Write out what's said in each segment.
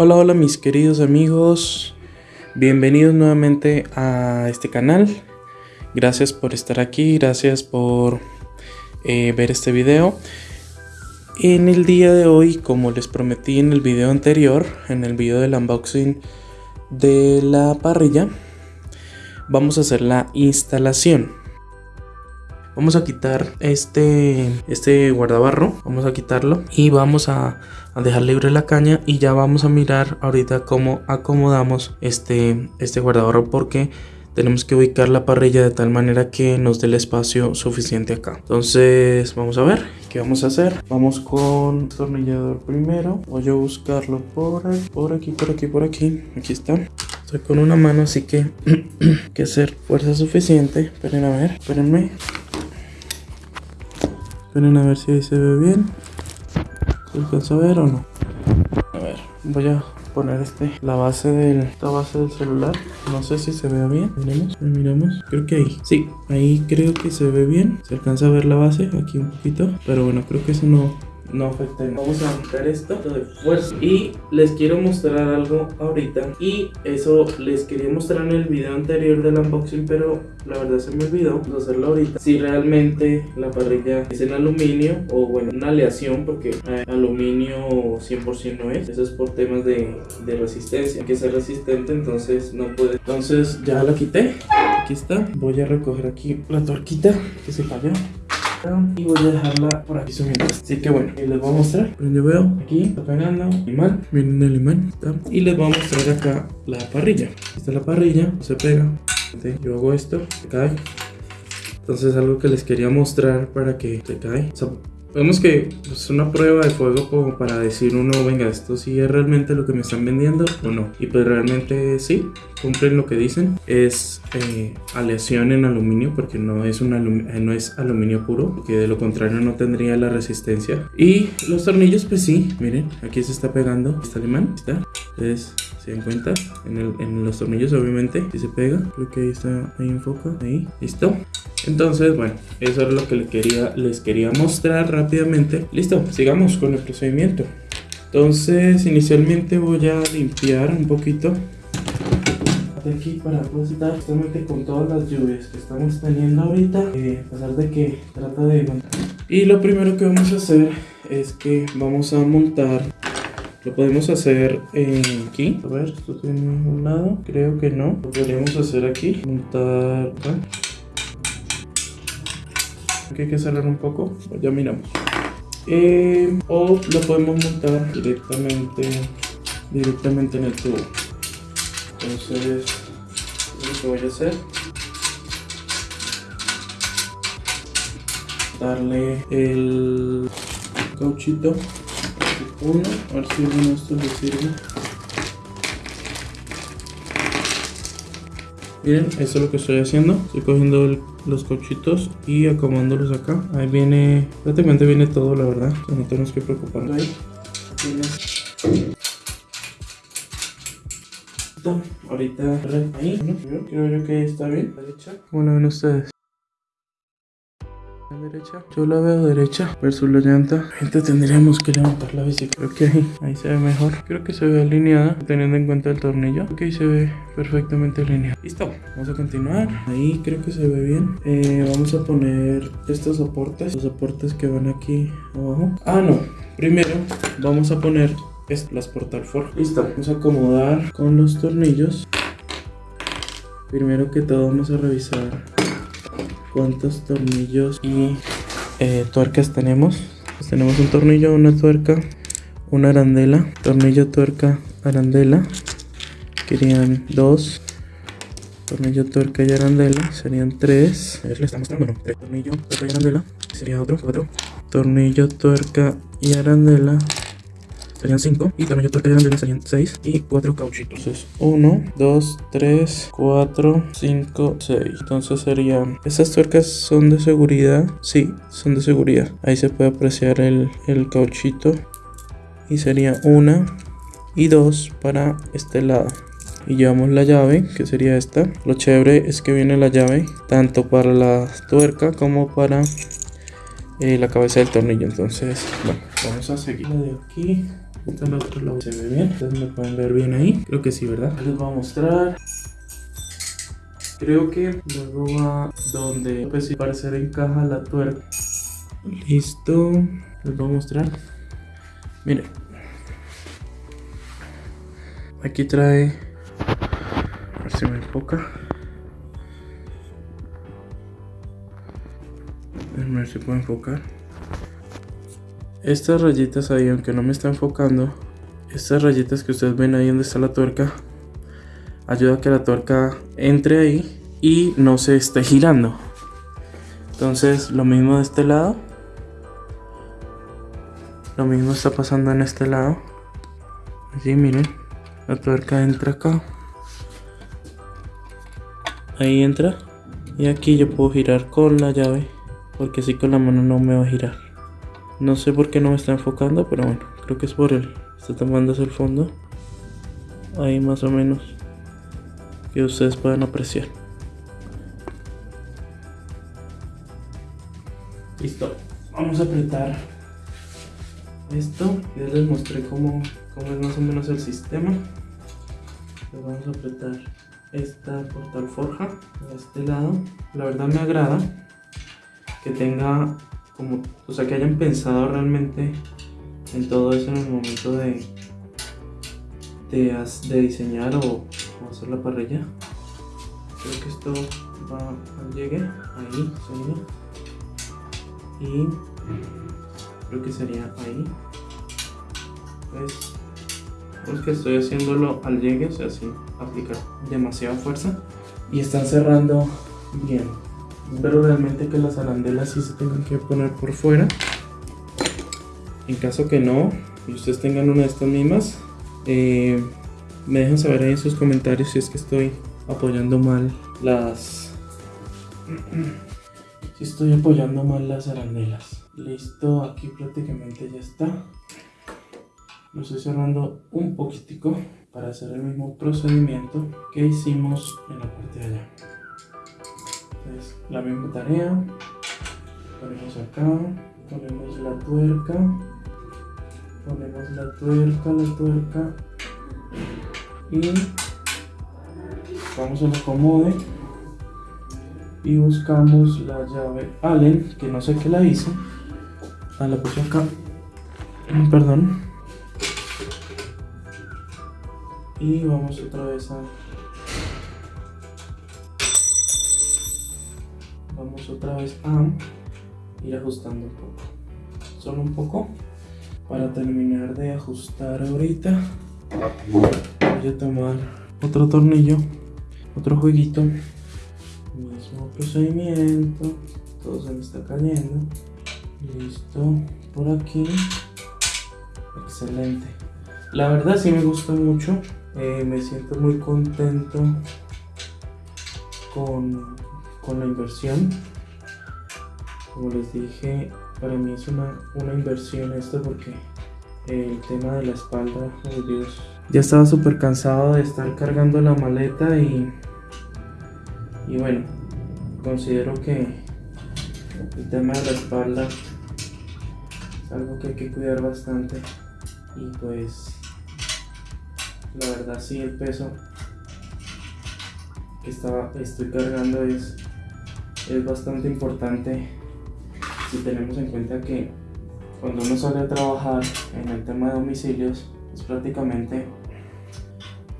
Hola, hola mis queridos amigos, bienvenidos nuevamente a este canal. Gracias por estar aquí, gracias por eh, ver este video. En el día de hoy, como les prometí en el video anterior, en el video del unboxing de la parrilla, vamos a hacer la instalación. Vamos a quitar este, este guardabarro, vamos a quitarlo y vamos a, dejar libre la caña y ya vamos a mirar ahorita cómo acomodamos este, este guardabarro porque tenemos que ubicar la parrilla de tal manera que nos dé el espacio suficiente acá. Entonces vamos a ver qué vamos a hacer. Vamos con tornillador primero. Voy a buscarlo por, por aquí, por aquí, por aquí. Aquí está. Estoy con una mano, así que que hacer fuerza suficiente. Esperen a ver, espérenme. Esperen a ver si ahí se ve bien. ¿Se alcanza a ver o no? A ver, voy a poner este la base del esta base del celular. No sé si se vea bien. Miremos miramos. Creo que ahí. Sí ahí creo que se ve bien. Se alcanza a ver la base aquí un poquito. Pero bueno creo que eso no no afecta Vamos a quitar esto de fuerza. Y les quiero mostrar algo ahorita. Y eso les quería mostrar en el video anterior del unboxing, pero la verdad se me olvidó hacerlo ahorita. Si realmente la parrilla es en aluminio o bueno, una aleación, porque aluminio 100% no es. Eso es por temas de, de resistencia. Hay que ser resistente, entonces no puede. Entonces ya la quité. Aquí está. Voy a recoger aquí la torquita que se falló y voy a dejarla por aquí subiendo. Así que bueno les voy a mostrar. Yo veo aquí está pegando imán miren el imán y les voy a mostrar acá la parrilla. Esta es la parrilla se pega. Yo hago esto se cae. Entonces algo que les quería mostrar para que se cae Vemos que es una prueba de fuego como para decir uno, venga, esto sí es realmente lo que me están vendiendo o no. Y pues realmente sí, cumplen lo que dicen. Es eh, aleación en aluminio porque no es, un eh, no es aluminio puro, que de lo contrario no tendría la resistencia. Y los tornillos pues sí, miren, aquí se está pegando, está alemán, está. Entonces se dan cuenta, en, el, en los tornillos obviamente, si se pega, creo que ahí está, ahí enfoca, ahí, listo. Entonces, bueno, eso es lo que les quería, les quería mostrar rápidamente. Listo, sigamos con el procedimiento. Entonces, inicialmente voy a limpiar un poquito de aquí para depositar justamente con todas las lluvias que estamos teniendo ahorita eh, a pesar de que trata de y lo primero que vamos a hacer es que vamos a montar lo podemos hacer aquí a ver esto tiene un lado creo que no lo podríamos hacer aquí montar que hay que cerrar un poco, ya miramos. Eh, o lo podemos montar directamente, directamente en el tubo. Entonces, lo que voy a hacer. Darle el cauchito uno, a ver si uno esto le sirve. Miren, eso es lo que estoy haciendo. Estoy cogiendo los cochitos y acomodándolos acá. Ahí viene, prácticamente viene todo, la verdad. no tenemos que preocuparnos. Ahí. Ahorita ahí, creo yo que está bien. Derecha. ¿Cómo lo ven ustedes? Yo la veo derecha versus la llanta. Gente tendríamos que levantar la bici creo que ahí, ahí se ve mejor. Creo que se ve alineada teniendo en cuenta el tornillo. Ok se ve perfectamente alineada. Listo vamos a continuar. Ahí creo que se ve bien. Eh, vamos a poner estos soportes. Los soportes que van aquí abajo. Ah no. Primero vamos a poner las portal for listo vamos a acomodar con los tornillos. Primero que todo vamos a revisar cuántos tornillos y eh, tuercas tenemos. Pues tenemos un tornillo, una tuerca, una arandela, tornillo, tuerca, arandela. Querían dos. Tornillo, tuerca y arandela. Serían tres. A ver, le está mostrando. Tres tornillo, tuerca y arandela. Sería otro, otro. Tornillo, tuerca y arandela serían 5 y tamaño torque de serían 6 y 4 cauchitos. Entonces 1, 2, 3, 4, 5, 6. Entonces serían, estas tuercas son de seguridad, sí, son de seguridad. Ahí se puede apreciar el, el cauchito. Y sería 1 y 2 para este lado. Y llevamos la llave que sería esta. Lo chévere es que viene la llave tanto para la tuerca como para eh, la cabeza del tornillo. Entonces bueno vamos a seguir. De aquí Esta es la otra lado. ¿Se ve bien? Ustedes me pueden ver bien ahí. Creo que sí, ¿verdad? Les voy a mostrar. Creo que luego va donde pues parecer encaja la tuerca. Listo. Les voy a mostrar. Miren. Aquí trae. A ver si me enfoca. A ver si puedo enfocar. Estas rayitas ahí, aunque no me está enfocando, estas rayitas que ustedes ven ahí donde está la tuerca, ayuda a que la tuerca entre ahí y no se esté girando. Entonces, lo mismo de este lado. Lo mismo está pasando en este lado. Así, miren. La tuerca entra acá. Ahí entra. Y aquí yo puedo girar con la llave. Porque así con la mano no me va a girar. No sé por qué no me está enfocando, pero bueno, creo que es por él. Está tomando hacia el fondo. Ahí más o menos. Que ustedes puedan apreciar. Listo. Vamos a apretar esto. Ya les mostré cómo, cómo es más o menos el sistema. Vamos a apretar esta portal forja a este lado. La verdad me agrada que tenga como, o sea, que hayan pensado realmente en todo eso en el momento de, de, diseñar o, hacer la parrilla. Creo que esto va al llegue, ahí sería. Y creo que sería ahí. Pues, porque estoy haciéndolo al llegue, o sea, sin aplicar demasiada fuerza. Y están cerrando bien. Espero realmente que las arandelas sí se tengan que poner por fuera. En caso que no, y ustedes tengan una de estas mismas, eh, me dejan saber ahí en sus comentarios si es que estoy apoyando mal las... si estoy apoyando mal las arandelas. Listo, aquí prácticamente ya está. Lo estoy cerrando un poquitico para hacer el mismo procedimiento que hicimos en la parte de allá la misma tarea ponemos acá. Ponemos la tuerca. Ponemos la tuerca la tuerca. Y vamos al acomode. Y buscamos la llave Allen que no sé qué la hice ah, la puse acá. Perdón. Y vamos otra vez a vamos otra vez a ir ajustando un poco. Solo un poco para terminar de ajustar ahorita. Voy a tomar otro tornillo otro jueguito. Mismo procedimiento todo se me está cayendo. Listo por aquí. Excelente. La verdad sí me gusta mucho eh, me siento muy contento con con la inversión. Como les dije, para mí es una, una inversión esto porque el tema de la espalda, oh Dios. Ya estaba súper cansado de estar cargando la maleta y, y bueno, considero que el tema de la espalda es algo que hay que cuidar bastante y pues la verdad sí el peso que estaba, estoy cargando es es bastante importante si tenemos en cuenta que cuando uno sale a trabajar en el tema de domicilios, es prácticamente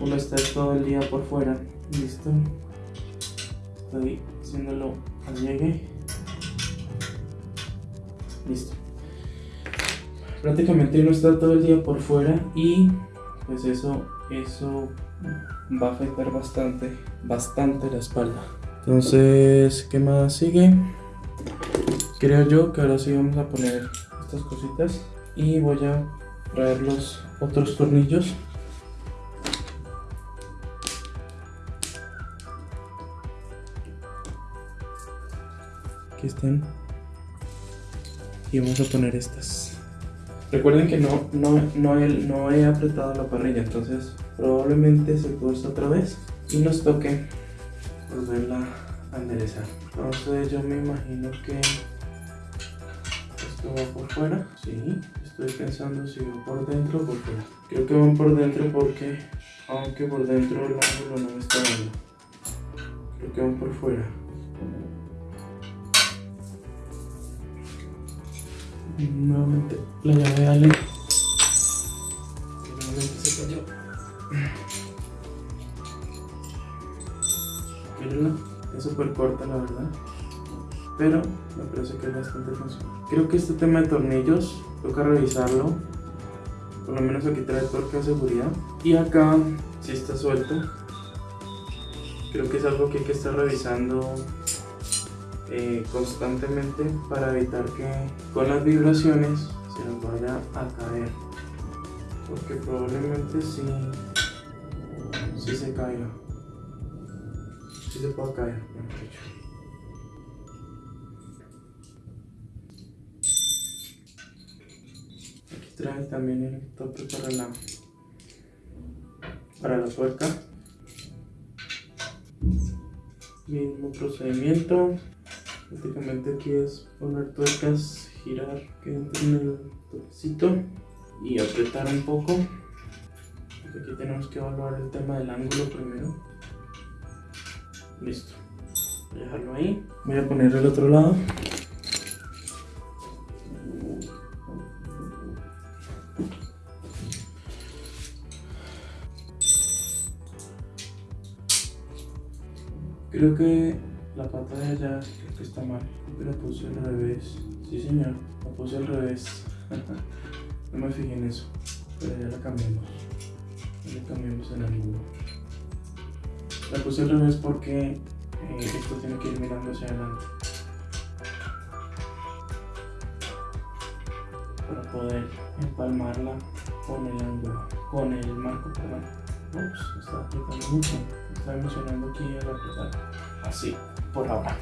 uno está todo el día por fuera. Listo. Estoy haciéndolo al llegue. Listo. Prácticamente uno está todo el día por fuera y pues eso, eso va a afectar bastante, bastante la espalda. Entonces, ¿qué más sigue? Creo yo que ahora sí vamos a poner estas cositas y voy a traer los otros tornillos. Aquí están. Y vamos a poner estas. Recuerden que no, no, no, no he apretado la parrilla, entonces probablemente se puesta otra vez y nos toque volverla a enderezar entonces yo me imagino que ¿Esto va por fuera? Sí. Estoy pensando si va por dentro o por fuera. Creo que van por dentro porque, aunque por dentro el ángulo no me está dando. Creo que van por fuera. Nuevamente la llave de Ale. Nuevamente se cayó. Mírenla, es súper corta la verdad. Pero me parece que es bastante funcional. Creo que este tema de tornillos toca revisarlo. Por lo menos aquí trae torque de seguridad. Y acá sí está suelto. Creo que es algo que hay que estar revisando eh, constantemente para evitar que con las vibraciones se nos vaya a caer porque probablemente sí, sí se caiga sí se puede caer trae también el tope para la para la tuerca mismo procedimiento prácticamente aquí es poner tuercas, girar que entre en el topecito y apretar un poco. Aquí tenemos que evaluar el tema del ángulo primero. Listo. Voy a dejarlo ahí. Voy a poner el otro lado. Creo que la pata de allá creo que está mal. Creo que la puse al revés. Sí, señor. La puse al revés. no me fijé en eso. Pero ya la cambiamos. Ya la cambiamos el ángulo. La puse al revés porque eh, esto tiene que ir mirando hacia adelante. Para poder empalmarla con el ángulo. Con el marco, perdón. Ups, está apretando mucho. Está emocionando aquí al apretar. Así por ahora.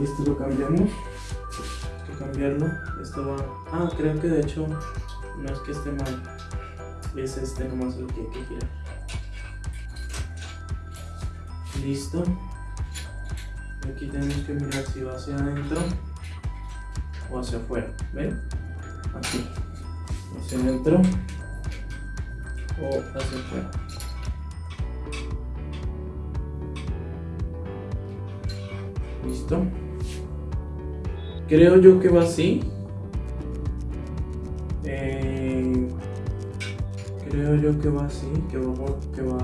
Esto lo cambiamos. Hay que cambiarlo. Esto va. Ah, creo que de hecho no es que esté mal. Es este nomás lo que hay que girar. Listo. Aquí tenemos que mirar si va hacia adentro o hacia afuera. ¿Ven? Así. Hacia adentro o hacia afuera. Creo yo que va así. Eh, creo yo que va así, que va, por, que va,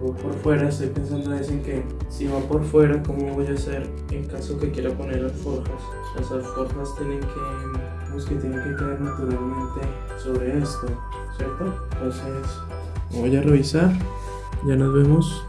por fuera. Estoy pensando en que si va por fuera, ¿cómo voy a hacer en caso que quiera poner alforjas? Las alforjas tienen que, pues que tienen que caer naturalmente sobre esto, ¿cierto? Entonces, voy a revisar. Ya nos vemos